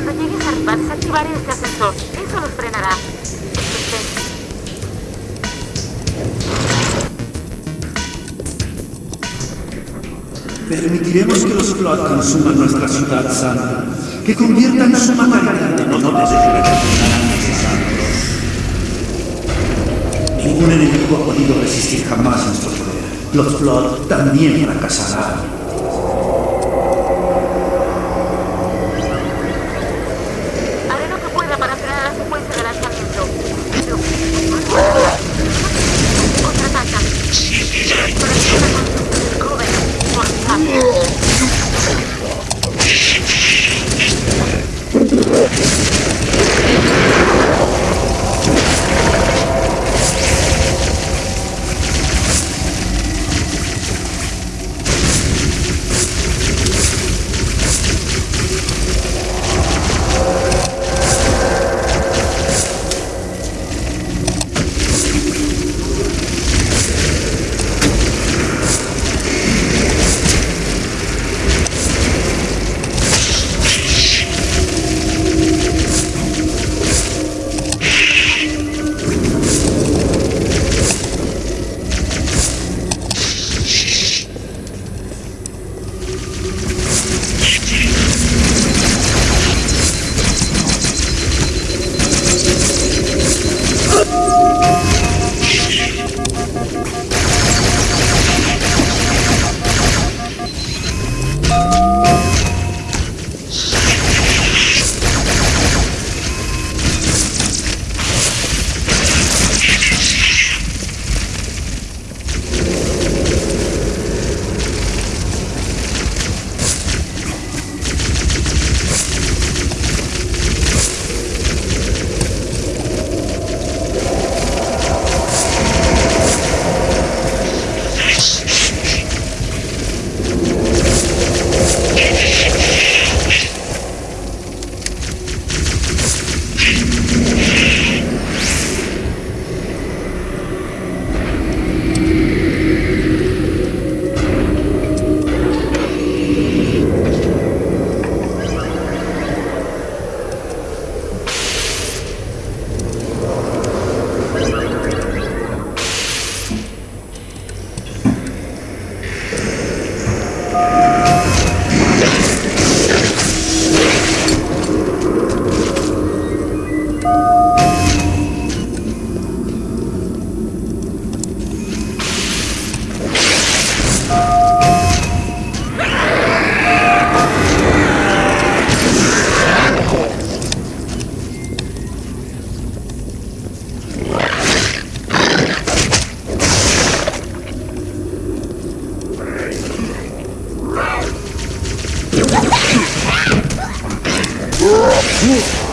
Cuando llegues arriba, desactivaré este ascensor. Eso los frenará. Permitiremos que los Flood consuman nuestra ciudad santa, que conviertan su material en honores de. Ningún enemigo ha podido resistir jamás nuestro poder. Los Flood también fracasarán. Whoa.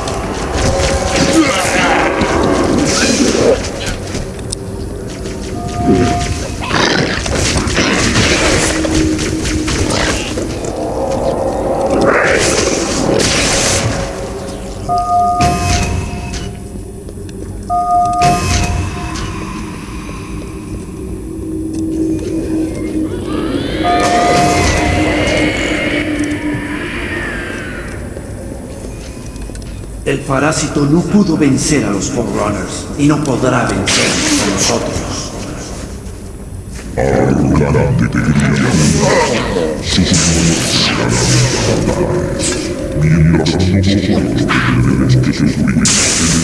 El parásito no pudo vencer a los Forerunners y no podrá vencernos a nosotros. Mientras nosotros tenemos que sufrir el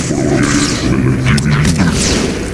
progreso del infinito.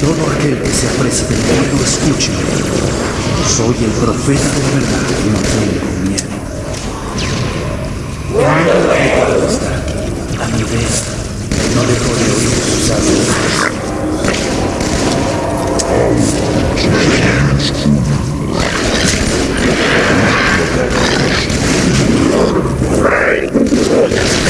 Todo aquel que se aprecie del pueblo escuche. Soy el profeta de la verdad y no tengo miedo. Cuando está aquí, a mi vez, no dejo de oír sus Esta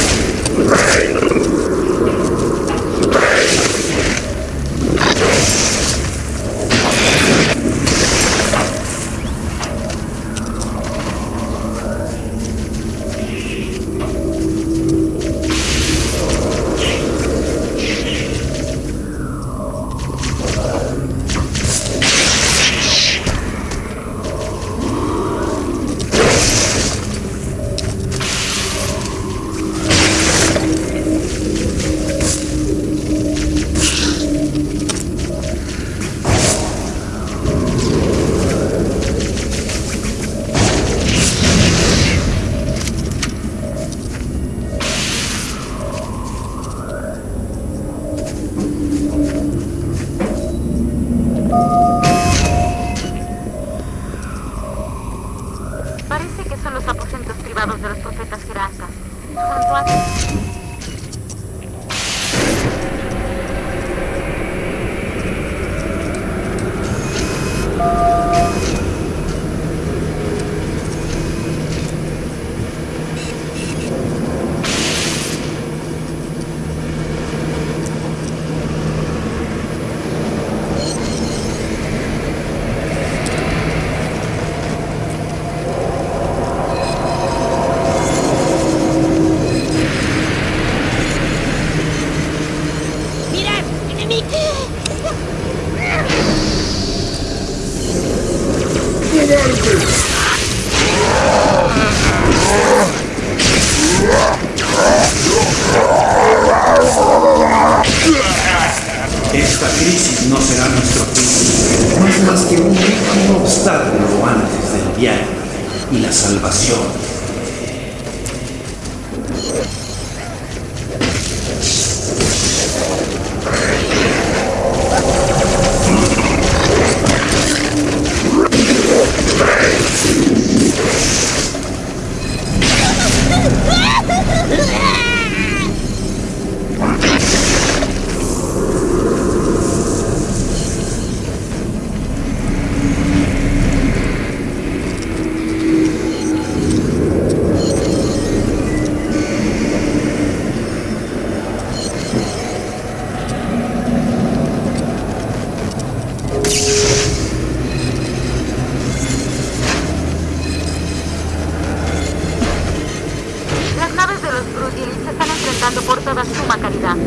toda suma caridad. Me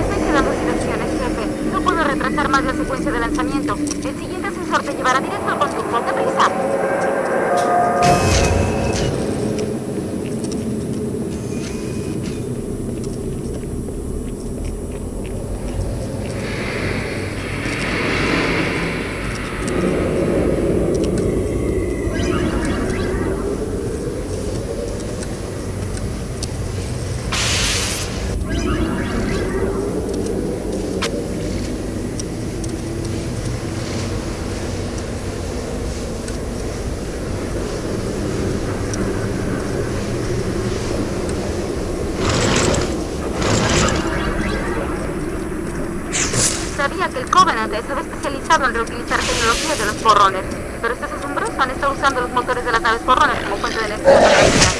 están quedando direcciones, jefe. No puedo retrasar más la secuencia de lanzamiento. El siguiente Covenant estaba especializado en reutilizar tecnología de los forrones, pero estos asombrosos han estado usando los motores de las naves forrones como fuente de energía para la vida.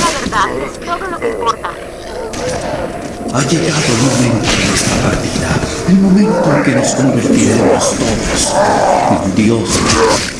La verdad es todo lo que importa. Ha llegado el momento de nuestra partida, el momento en que nos convertiremos todos en dioses.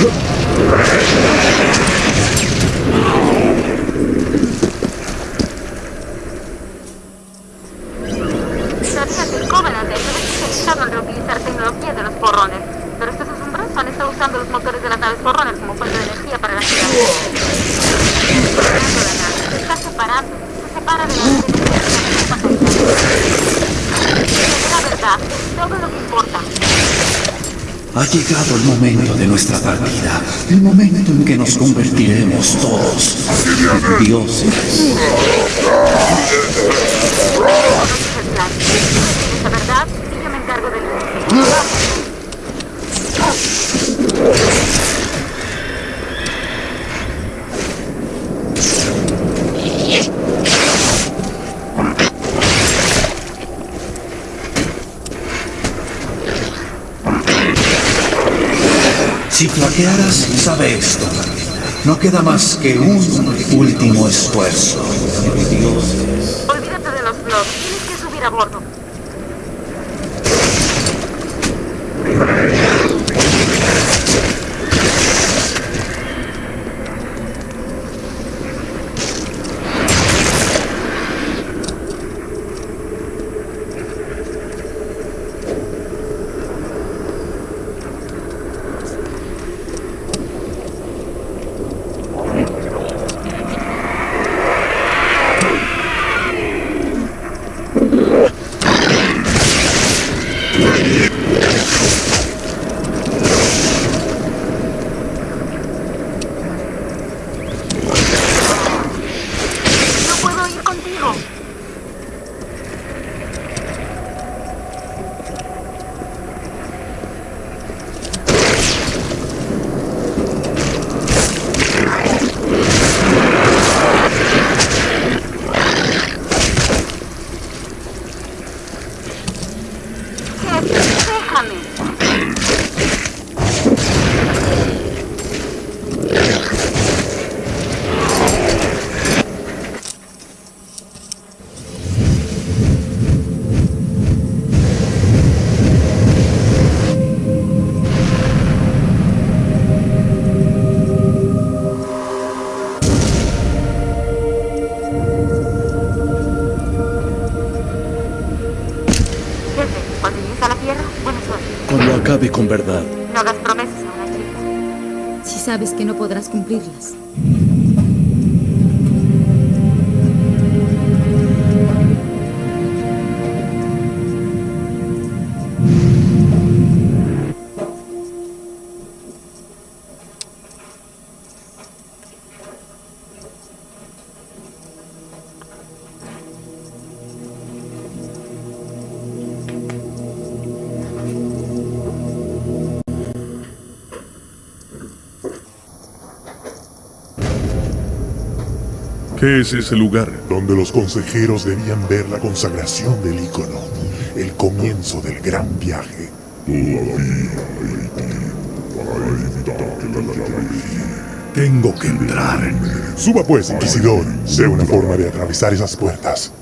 Huh? Llegado el momento de nuestra partida, el momento en que nos convertiremos todos en dioses. Si flaquearas, sabe esto. No queda más que un último esfuerzo. Olvídate de los vlogs, tienes que subir a bordo. No puedo ir contigo. Jefe, déjame. Tierra, buena suerte. Cuando acabe con verdad. No hagas promesas a una chica. Si sabes que no podrás cumplirlas. ¿Qué es ese lugar? donde los consejeros debían ver la consagración del ícono, el comienzo del gran viaje. Todavía hay tiempo para evitar que la Tengo que entrar. Suba pues, Inquisidor. Sé una forma de atravesar esas puertas.